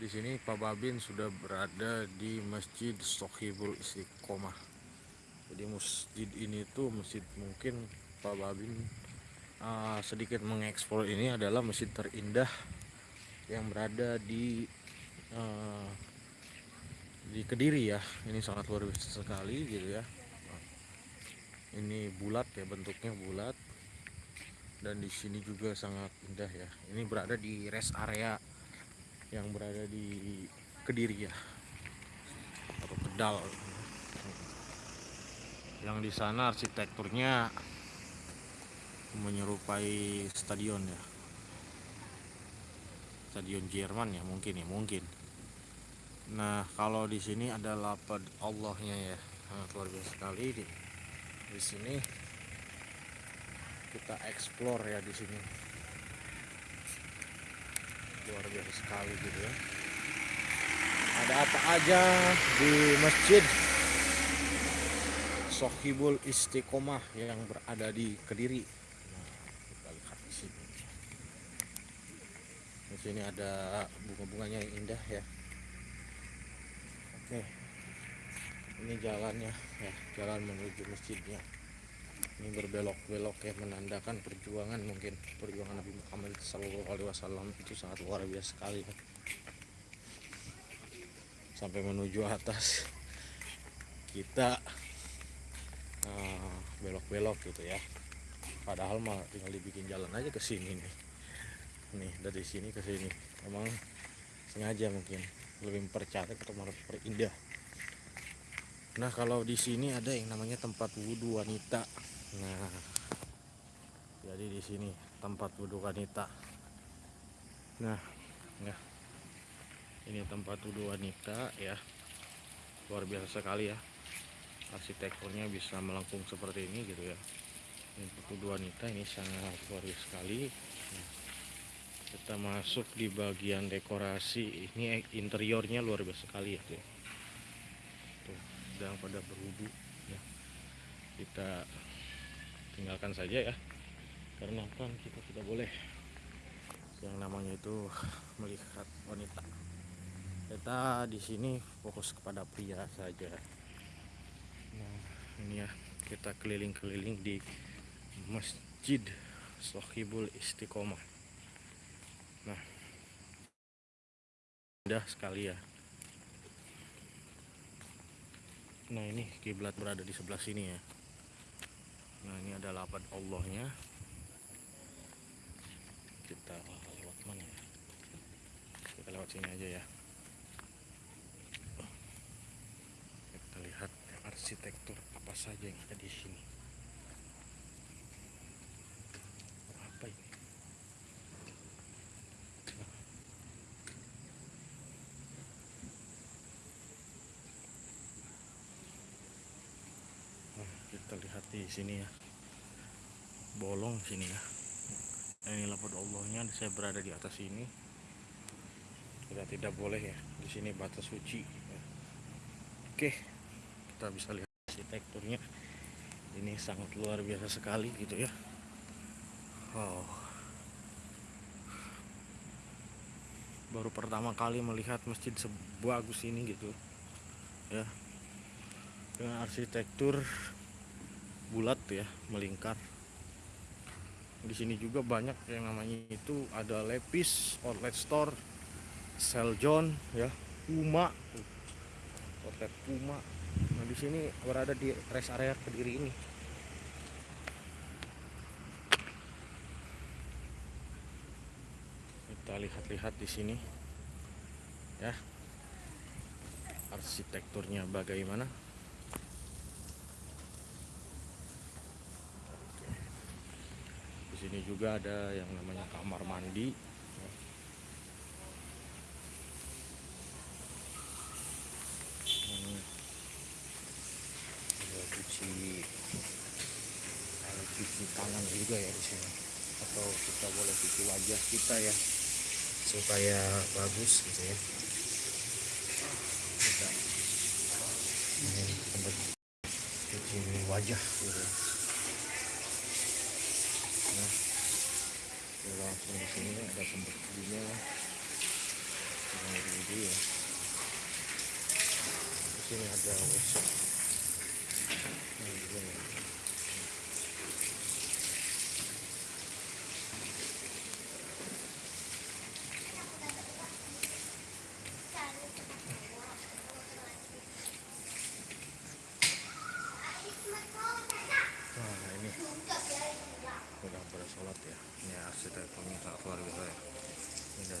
Di sini Pak Babin sudah berada di Masjid Sohibul Istiqomah. Jadi masjid ini tuh masjid mungkin Pak Babin uh, sedikit mengeksplor ini adalah masjid terindah yang berada di uh, di Kediri ya. Ini sangat luar biasa sekali gitu ya. Ini bulat ya bentuknya bulat dan di sini juga sangat indah ya. Ini berada di rest area yang berada di Kediri ya. Atau Kedal. Yang di sana arsitekturnya menyerupai stadion ya. Stadion Jerman ya mungkin ya mungkin. Nah kalau di sini ada lapad Allahnya ya. Sangat luar biasa sekali. Di, di sini kita explore ya di sini luar biasa sekali gitu ya. Ada apa aja di masjid? Sohibul Istiqomah yang berada di Kediri. Nah, di sini. Di sini ada bunga-bunganya yang indah ya. Oke. Ini jalannya ya jalan menuju masjidnya ini berbelok-belok ya menandakan perjuangan mungkin perjuangan Nabi Muhammad Sallallahu Alaihi Wasallam itu sangat luar biasa sekali ya. sampai menuju atas. Kita uh, belok-belok uh, gitu ya. Padahal mah tinggal dibikin jalan aja ke sini nih. Nih dari sini ke sini. Emang sengaja mungkin. Lebih mempercantik atau memperindah nah kalau di sini ada yang namanya tempat wudhu wanita Nah, jadi di sini tempat wudhu wanita. Nah, ya, ini tempat wudhu wanita ya, luar biasa sekali ya. Arsitekturnya bisa melengkung seperti ini gitu ya. Ini wudhu wanita ini sangat luar biasa sekali. Nah, kita masuk di bagian dekorasi ini interiornya luar biasa sekali ya. Tuh, tuh sedang pada berwudhu ya. Kita tinggalkan saja ya. Karena kan kita tidak boleh. Yang namanya itu melihat wanita. Kita di sini fokus kepada pria saja. Nah ini ya kita keliling-keliling di masjid Sohibul Istiqomah. Nah indah sekali ya. Nah ini kiblat berada di sebelah sini ya nah ini ada lapan Allahnya. Kita lewat mana ya? Kita lewat sini aja ya. Kita lihat arsitektur apa saja yang ada di sini apa ini kita lihat di sini ya. Bolong sini ya. Nah, ini lapor Allahnya saya berada di atas ini. Kita tidak boleh ya. Di sini batas suci ya. oke kita bisa lihat arsitekturnya. Ini sangat luar biasa sekali gitu ya. Wow. Baru pertama kali melihat masjid sebagus ini gitu ya. Dengan arsitektur bulat ya melingkar. Di sini juga banyak yang namanya itu ada lepis outlet store Seljon ya Puma. Outlet Puma. Nah di sini berada di rest area kediri ini. Kita lihat-lihat di sini ya arsitekturnya bagaimana sini juga ada yang namanya kamar mandi. Ada cuci ada cuci tangan juga ya di sini. Atau kita boleh cuci wajah kita ya supaya bagus gitu ya. Kita ini tempat cuci wajah. gitu nah langsung di sini ada tempat dulunya iya di sini ada begini. Nah ini udah bersolat ya ini arsitekturnya sangat luar biasa ya indah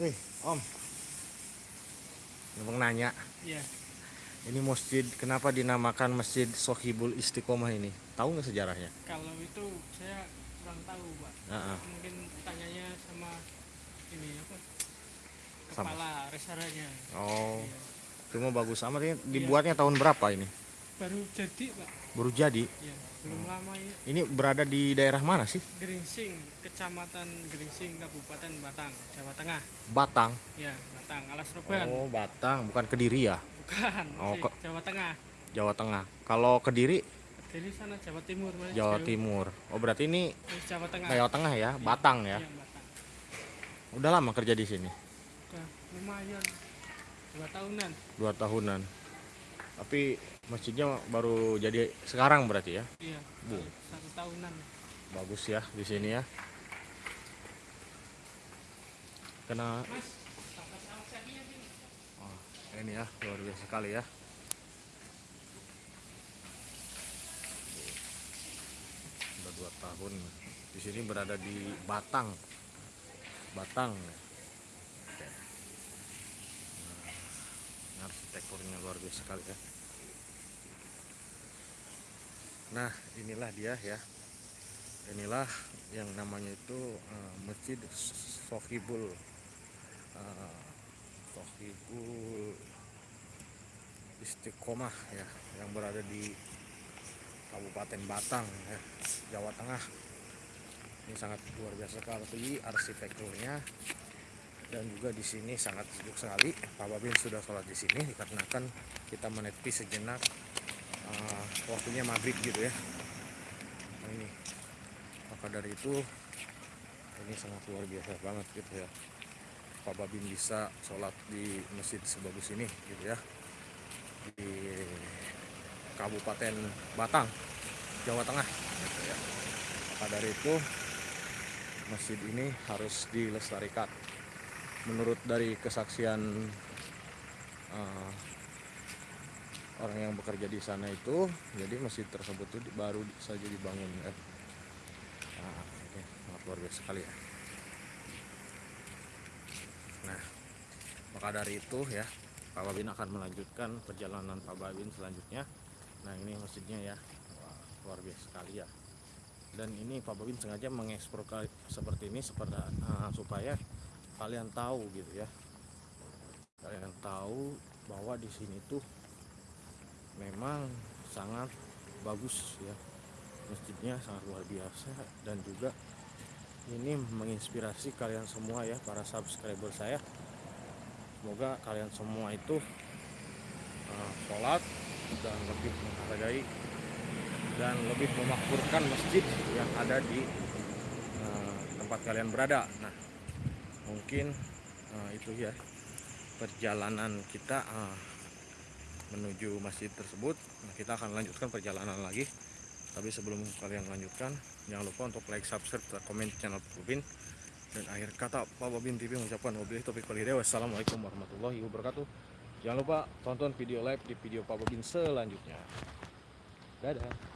Nih, Om. Abang nanya, Iya, ini masjid kenapa dinamakan Masjid Sohibul Istiqomah ini? Tahu nggak sejarahnya? kalau itu saya kurang tahu, Pak. Heeh. Mungkin tanyanya sama ini apa? Sama. Kepala resaranya. Oh, Iya. cuma bagus amat ini. Dibuatnya tahun berapa ini? Baru jadi, Pak. Baru jadi. Iya, belum lama ya. Ini berada di daerah mana sih? Geringsing, Kecamatan Geringsing, Kabupaten Batang, Jawa Tengah. Batang. Ya, Batang, Alas Roban. Oh, Batang, bukan Kediri ya? Bukan, Oh, kok- Jawa Tengah. Jawa Tengah. Kalau Kediri, Dari sana Jawa Timur, Mas. Jawa Jauh. Timur. Oh, berarti ini Jawa Tengah. Jawa Tengah ya, Iya, Batang ya. Iya, Batang. Udah lama kerja di sini? Udah lumayan. Dua tahunan. Dua tahunan. Tapi masjidnya baru jadi sekarang berarti ya? Iya, Bu. satu tahunan. Bagus ya di sini ya. Kena Mas, oh, ini ya luar biasa sekali ya. Udah dua tahun di sini berada di Batang. Batang. Oke. Nah, arsitekturnya luar biasa sekali ya. Nah, inilah dia ya. Inilah yang namanya itu eh, Masjid Sohibul eh, Sohibul Istiqomah ya, yang berada di Kabupaten Batang ya, Jawa Tengah. Ini sangat luar biasa sekali arsitekturnya dan juga di sini sangat sejuk sekali. Pak Babin sudah sholat di sini dikarenakan kita menepi sejenak eh, waktunya maghrib gitu ya. Nah, ini maka dari itu ini sangat luar biasa banget gitu ya. Pak Babin bisa sholat di masjid sebagus ini gitu ya di Kabupaten Batang, Jawa Tengah. Gitu ya. Maka dari itu masjid ini harus dilestarikan. Menurut dari kesaksian eh, orang yang bekerja di sana itu, jadi masjid tersebut itu baru saja dibangun. Ya. Nah, ini sangat luar biasa sekali ya. Nah, maka dari itu ya Pak Babin akan melanjutkan perjalanan Pak Babin selanjutnya. Nah ini masjidnya ya, Wah, luar biasa sekali ya. Dan ini Pak Babin sengaja mengeksplor kali- seperti ini seperti uh, supaya kalian tahu gitu ya. Kalian tahu bahwa di sini tuh memang sangat bagus ya. Masjidnya sangat luar biasa dan juga ini menginspirasi kalian semua ya para subscriber saya semoga kalian semua itu uh, sholat dan lebih menghargai dan lebih memakmurkan masjid yang ada di uh, tempat kalian berada nah mungkin uh, itu ya perjalanan kita uh, menuju masjid tersebut. Nah, kita akan lanjutkan perjalanan lagi. Tapi sebelum kalian lanjutkan jangan lupa untuk like subscribe dan komen channel Bobin. Dan akhir kata Pak Bobin TV mengucapkan wabillahi taufiq wal hidayah. Wassalamualaikum warahmatullahi wabarakatuh. Jangan lupa tonton video live di video Pak Bobin selanjutnya. Dadah